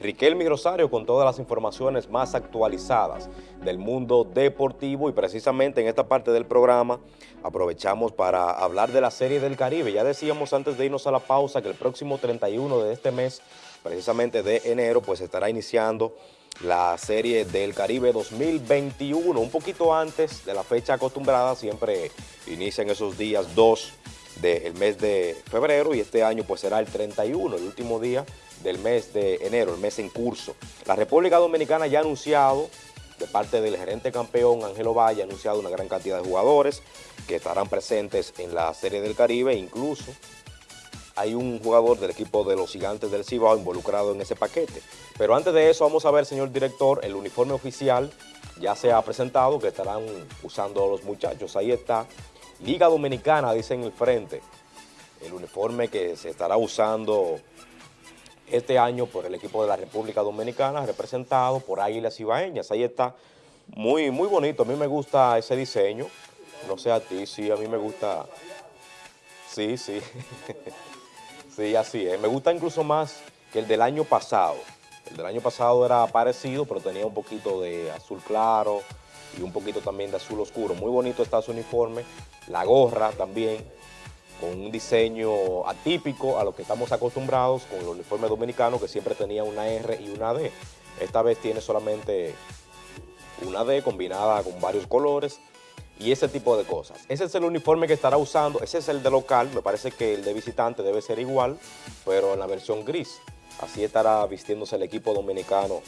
Riquelme Rosario con todas las informaciones más actualizadas del mundo deportivo y precisamente en esta parte del programa aprovechamos para hablar de la Serie del Caribe. Ya decíamos antes de irnos a la pausa que el próximo 31 de este mes, precisamente de enero, pues estará iniciando la Serie del Caribe 2021, un poquito antes de la fecha acostumbrada, siempre inician esos días 2 del mes de febrero y este año pues será el 31, el último día del mes de enero, el mes en curso. La República Dominicana ya ha anunciado, de parte del gerente campeón Ángelo Valle, ha anunciado una gran cantidad de jugadores que estarán presentes en la Serie del Caribe, incluso hay un jugador del equipo de los gigantes del Cibao involucrado en ese paquete. Pero antes de eso vamos a ver, señor director, el uniforme oficial ya se ha presentado que estarán usando los muchachos. Ahí está, Liga Dominicana, dice en el frente, el uniforme que se estará usando este año por el equipo de la República Dominicana, representado por Águilas Ibaeñas. Ahí está, muy, muy bonito, a mí me gusta ese diseño, no sé a ti, sí, a mí me gusta, sí, sí, sí, así es, me gusta incluso más que el del año pasado. El del año pasado era parecido, pero tenía un poquito de azul claro y un poquito también de azul oscuro. Muy bonito está su uniforme, la gorra también, con un diseño atípico a lo que estamos acostumbrados con el uniforme dominicano que siempre tenía una R y una D. Esta vez tiene solamente una D combinada con varios colores y ese tipo de cosas. Ese es el uniforme que estará usando, ese es el de local, me parece que el de visitante debe ser igual, pero en la versión gris. Así estará vistiéndose el equipo dominicano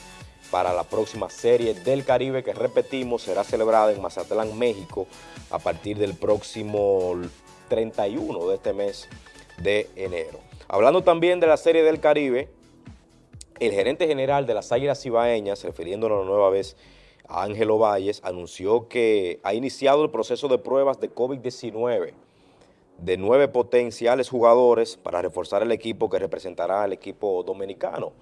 para la próxima Serie del Caribe que repetimos será celebrada en Mazatlán, México a partir del próximo 31 de este mes de enero. Hablando también de la Serie del Caribe, el gerente general de las Águilas Ibaeñas, refiriéndonos nueva vez a Ángelo Valles, anunció que ha iniciado el proceso de pruebas de COVID-19 de nueve potenciales jugadores para reforzar el equipo que representará al equipo dominicano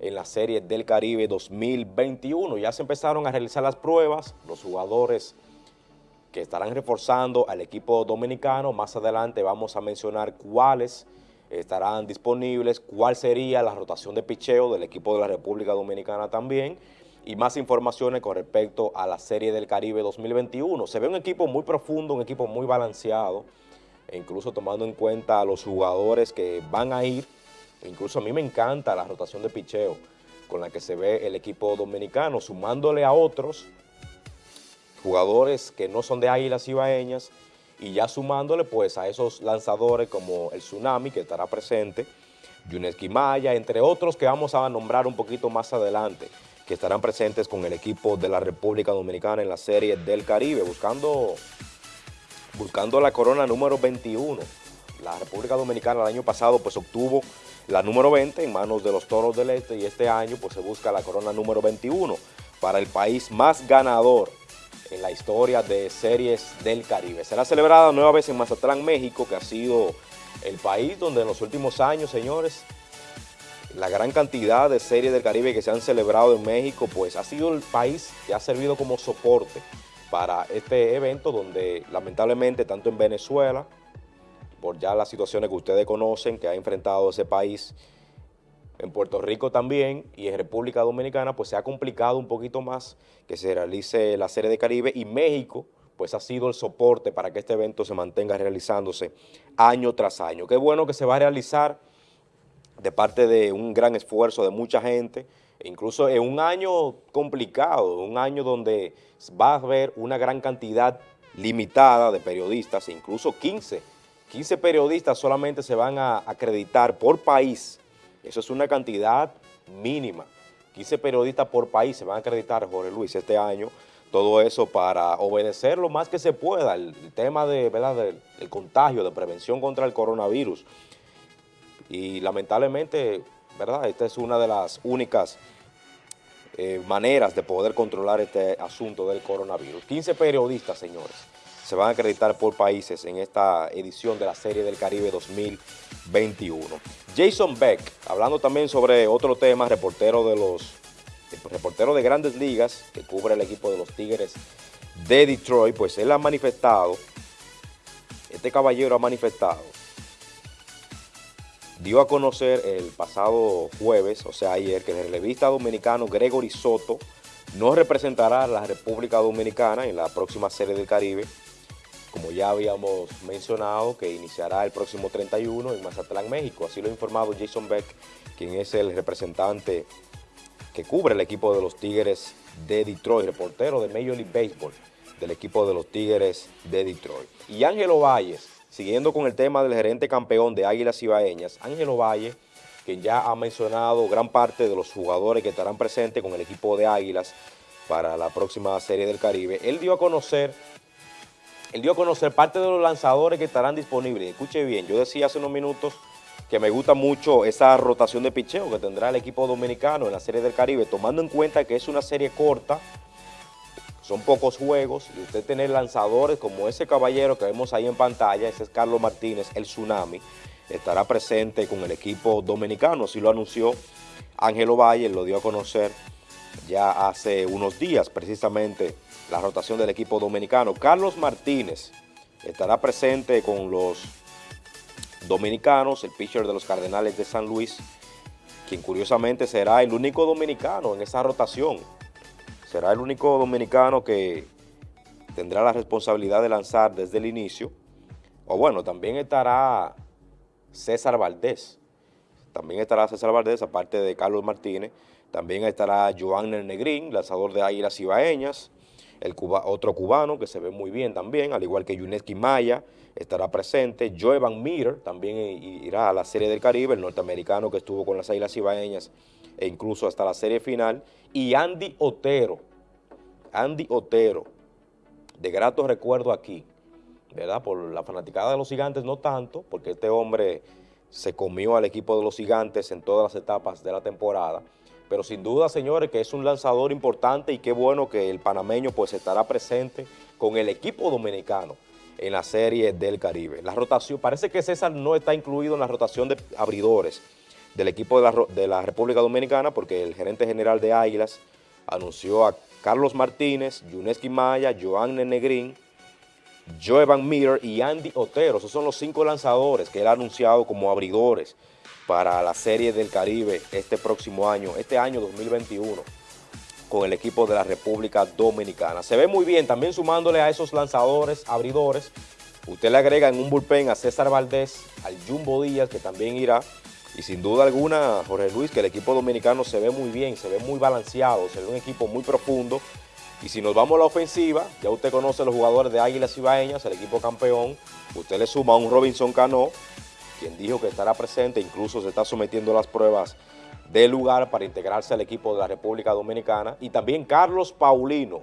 en la Serie del Caribe 2021. Ya se empezaron a realizar las pruebas, los jugadores que estarán reforzando al equipo dominicano. Más adelante vamos a mencionar cuáles estarán disponibles, cuál sería la rotación de picheo del equipo de la República Dominicana también y más informaciones con respecto a la Serie del Caribe 2021. Se ve un equipo muy profundo, un equipo muy balanceado, e incluso tomando en cuenta a los jugadores que van a ir, incluso a mí me encanta la rotación de picheo con la que se ve el equipo dominicano, sumándole a otros jugadores que no son de Águilas Ibaeñas y ya sumándole pues a esos lanzadores como el Tsunami que estará presente, Yuneski Maya, entre otros que vamos a nombrar un poquito más adelante, que estarán presentes con el equipo de la República Dominicana en la Serie del Caribe, buscando, buscando la corona número 21. La República Dominicana el año pasado pues obtuvo la número 20 en manos de los Toros del Este y este año pues se busca la corona número 21 para el país más ganador en la historia de series del Caribe. Será celebrada nueva vez en Mazatlán, México, que ha sido el país donde en los últimos años, señores, la gran cantidad de series del Caribe que se han celebrado en México, pues ha sido el país que ha servido como soporte para este evento donde lamentablemente tanto en Venezuela, por ya las situaciones que ustedes conocen que ha enfrentado ese país, en Puerto Rico también y en República Dominicana pues se ha complicado un poquito más que se realice la Serie de Caribe y México pues ha sido el soporte para que este evento se mantenga realizándose año tras año. Qué bueno que se va a realizar de parte de un gran esfuerzo de mucha gente, incluso en un año complicado, un año donde va a haber una gran cantidad limitada de periodistas, incluso 15, 15 periodistas solamente se van a acreditar por país eso es una cantidad mínima. 15 periodistas por país se van a acreditar, Jorge Luis, este año. Todo eso para obedecer lo más que se pueda, el, tema de, ¿verdad? del contagio, de prevención contra el coronavirus. Y lamentablemente, ¿verdad? Esta es una de las únicas eh, maneras de poder controlar este asunto del coronavirus. 15 periodistas, señores se van a acreditar por países en esta edición de la Serie del Caribe 2021. Jason Beck, hablando también sobre otro tema, reportero de los reportero de grandes ligas que cubre el equipo de los Tigres de Detroit, pues él ha manifestado, este caballero ha manifestado dio a conocer el pasado jueves, o sea ayer, que el relevista dominicano Gregory Soto no representará a la República Dominicana en la próxima Serie del Caribe, como ya habíamos mencionado, que iniciará el próximo 31 en Mazatlán, México. Así lo ha informado Jason Beck, quien es el representante que cubre el equipo de los Tigres de Detroit, reportero de Major League Baseball del equipo de los Tigres de Detroit. Y Ángelo Valles, siguiendo con el tema del gerente campeón de Águilas Ibaeñas, Ángelo Valle, quien ya ha mencionado gran parte de los jugadores que estarán presentes con el equipo de Águilas para la próxima Serie del Caribe, él dio a conocer él dio a conocer parte de los lanzadores que estarán disponibles. Escuche bien, yo decía hace unos minutos que me gusta mucho esa rotación de picheo que tendrá el equipo dominicano en la Serie del Caribe, tomando en cuenta que es una serie corta, son pocos juegos, y usted tener lanzadores como ese caballero que vemos ahí en pantalla, ese es Carlos Martínez, el Tsunami, estará presente con el equipo dominicano, así lo anunció Ángelo Valle, lo dio a conocer ya hace unos días precisamente la rotación del equipo dominicano. Carlos Martínez estará presente con los dominicanos, el pitcher de los Cardenales de San Luis, quien curiosamente será el único dominicano en esa rotación. Será el único dominicano que tendrá la responsabilidad de lanzar desde el inicio. O bueno, también estará César Valdés. También estará César Valdés, aparte de Carlos Martínez. También estará Joan Negrín, lanzador de Águilas Ibaeñas. El otro cubano que se ve muy bien también, al igual que Yuneski Maya estará presente, Joe Van Meter también irá a la Serie del Caribe, el norteamericano que estuvo con las Islas Ibaeñas e incluso hasta la serie final, y Andy Otero, Andy Otero, de grato recuerdo aquí, ¿verdad? Por la fanaticada de los gigantes no tanto, porque este hombre se comió al equipo de los gigantes en todas las etapas de la temporada, pero sin duda, señores, que es un lanzador importante y qué bueno que el panameño pues estará presente con el equipo dominicano en la Serie del Caribe. La rotación, parece que César no está incluido en la rotación de abridores del equipo de la, República Dominicana porque el gerente general de Águilas anunció a Carlos Martínez, Yuneski Maya, Joan Negrín, Joe Van Meter y Andy Otero. Esos son los cinco lanzadores que él ha anunciado como abridores para la Serie del Caribe este próximo año, este año 2021, con el equipo de la República Dominicana. Se ve muy bien, también sumándole a esos lanzadores, abridores, usted le agrega en un bullpen a César Valdés, al Jumbo Díaz, que también irá, y sin duda alguna, Jorge Luis, que el equipo dominicano se ve muy bien, se ve muy balanceado, se ve un equipo muy profundo, y si nos vamos a la ofensiva, ya usted conoce los jugadores de Águilas Ibaeñas, el equipo campeón, usted le suma a un Robinson Cano, quien dijo que estará presente, incluso se está sometiendo a las pruebas del lugar para integrarse al equipo de la República Dominicana, y también Carlos Paulino,